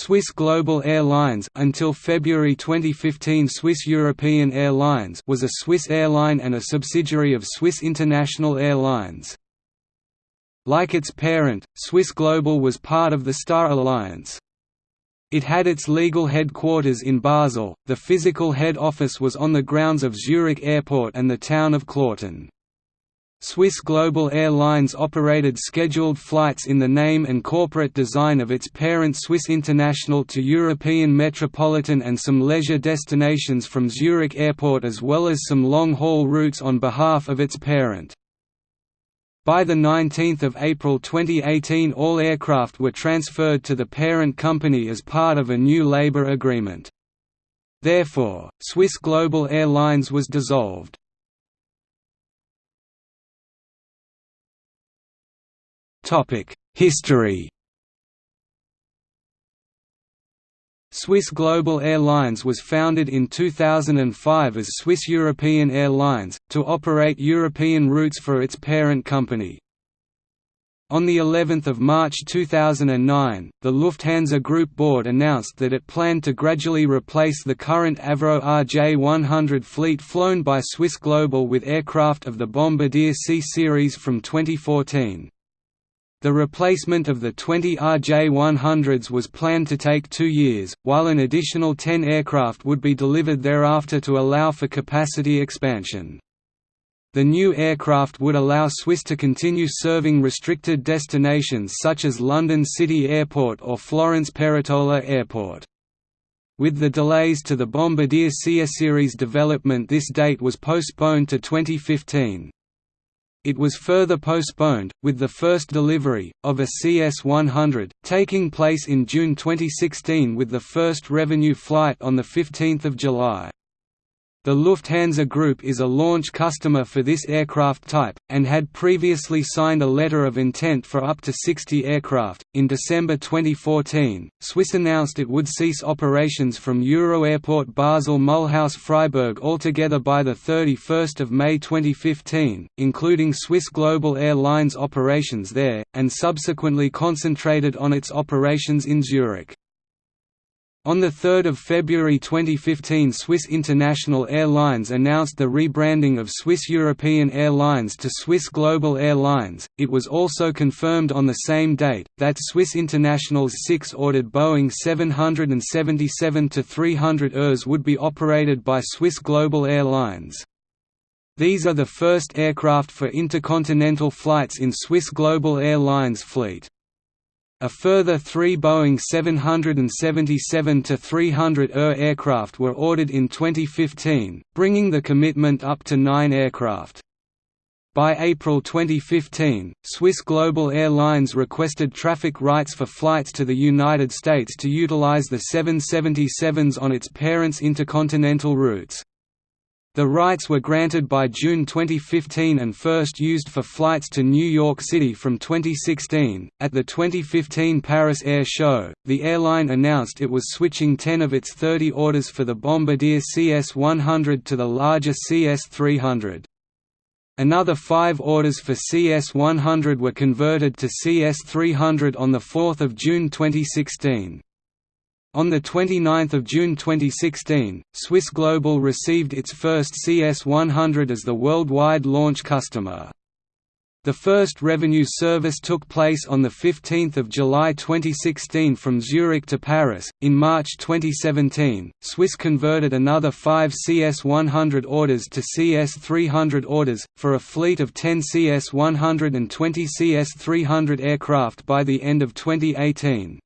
Swiss Global Airlines until February 2015 Swiss European Airlines was a Swiss airline and a subsidiary of Swiss International Airlines. Like its parent, Swiss Global was part of the Star Alliance. It had its legal headquarters in Basel, the physical head office was on the grounds of Zurich Airport and the town of Kloten. Swiss Global Airlines operated scheduled flights in the name and corporate design of its parent Swiss International to European metropolitan and some leisure destinations from Zurich Airport as well as some long-haul routes on behalf of its parent. By 19 April 2018 all aircraft were transferred to the parent company as part of a new labour agreement. Therefore, Swiss Global Airlines was dissolved. History Swiss Global Airlines was founded in 2005 as Swiss European Airlines, to operate European routes for its parent company. On the 11th of March 2009, the Lufthansa Group board announced that it planned to gradually replace the current Avro RJ100 fleet flown by Swiss Global with aircraft of the Bombardier C series from 2014. The replacement of the 20 RJ-100s was planned to take two years, while an additional 10 aircraft would be delivered thereafter to allow for capacity expansion. The new aircraft would allow Swiss to continue serving restricted destinations such as London City Airport or Florence Peretola Airport. With the delays to the Bombardier C series development this date was postponed to 2015. It was further postponed, with the first delivery, of a CS-100, taking place in June 2016 with the first revenue flight on 15 July. The Lufthansa Group is a launch customer for this aircraft type, and had previously signed a letter of intent for up to 60 aircraft. In December 2014, Swiss announced it would cease operations from Euroairport Basel Mulhouse Freiburg altogether by 31 May 2015, including Swiss Global Airlines operations there, and subsequently concentrated on its operations in Zurich. On 3 February 2015 Swiss International Airlines announced the rebranding of Swiss European Airlines to Swiss Global Airlines. It was also confirmed on the same date, that Swiss International's six ordered Boeing 777-300 ERs would be operated by Swiss Global Airlines. These are the first aircraft for intercontinental flights in Swiss Global Airlines fleet. A further three Boeing 777-300 ER aircraft were ordered in 2015, bringing the commitment up to nine aircraft. By April 2015, Swiss Global Airlines requested traffic rights for flights to the United States to utilize the 777s on its parent's intercontinental routes. The rights were granted by June 2015 and first used for flights to New York City from 2016. At the 2015 Paris Air Show, the airline announced it was switching 10 of its 30 orders for the Bombardier CS100 to the larger CS300. Another five orders for CS100 were converted to CS300 on 4 June 2016. On 29 June 2016, Swiss Global received its first CS-100 as the worldwide launch customer. The first revenue service took place on 15 July 2016 from Zurich to Paris. In March 2017, Swiss converted another five CS-100 orders to CS-300 orders, for a fleet of 10 CS-100 and 20 CS-300 aircraft by the end of 2018.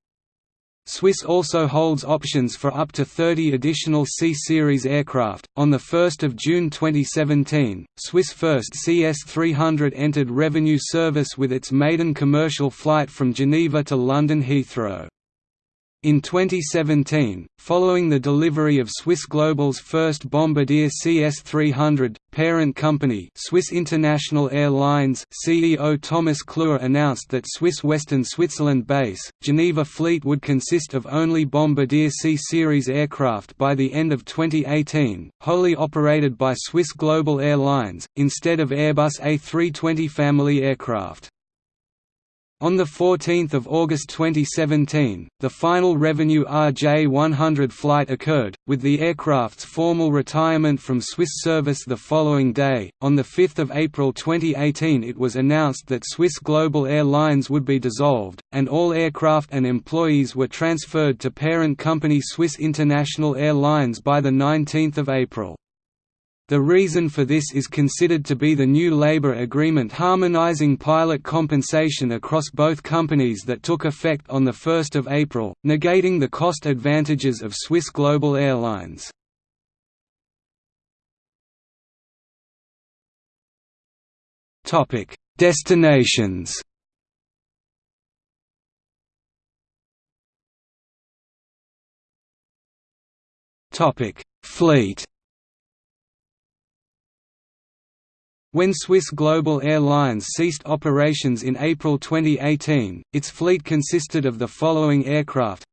Swiss also holds options for up to 30 additional C-Series aircraft. On 1 June 2017, Swiss First CS300 entered revenue service with its maiden commercial flight from Geneva to London Heathrow. In 2017, following the delivery of Swiss Global's first Bombardier CS300, parent company Swiss International Airlines CEO Thomas Klühr announced that Swiss Western Switzerland base, Geneva fleet would consist of only Bombardier C-Series aircraft by the end of 2018, wholly operated by Swiss Global Airlines, instead of Airbus A320 family aircraft. On 14 August 2017, the final revenue RJ-100 flight occurred, with the aircraft's formal retirement from Swiss service the following day. On 5 April 2018 it was announced that Swiss Global Airlines would be dissolved, and all aircraft and employees were transferred to parent company Swiss International Airlines by 19 April. The reason for this is considered to be the new labor agreement harmonizing pilot compensation across both companies that took effect on 1 April, negating the cost advantages of Swiss Global Airlines. Destinations Fleet When Swiss Global Airlines ceased operations in April 2018, its fleet consisted of the following aircraft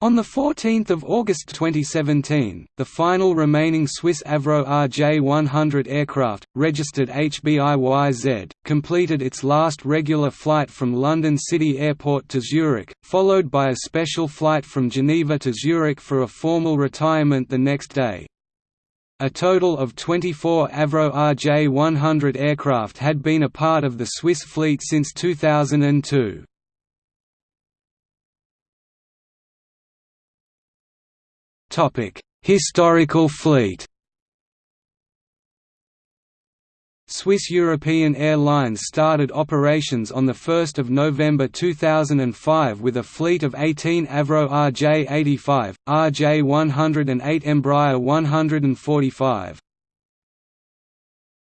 on 14 August 2017, the final remaining Swiss Avro RJ-100 aircraft, registered HBIYZ, completed its last regular flight from London City Airport to Zurich, followed by a special flight from Geneva to Zurich for a formal retirement the next day. A total of 24 Avro RJ-100 aircraft had been a part of the Swiss fleet since 2002. Historical fleet Swiss European Airlines started operations on 1 November 2005 with a fleet of 18 Avro RJ-85, RJ-108 Embraer 145.